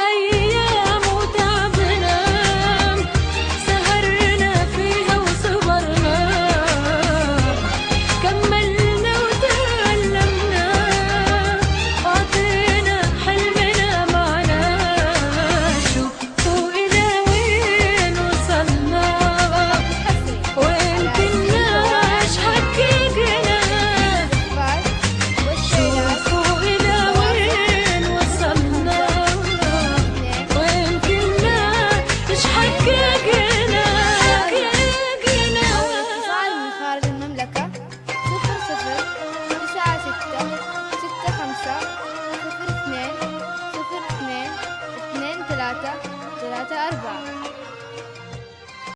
ahí.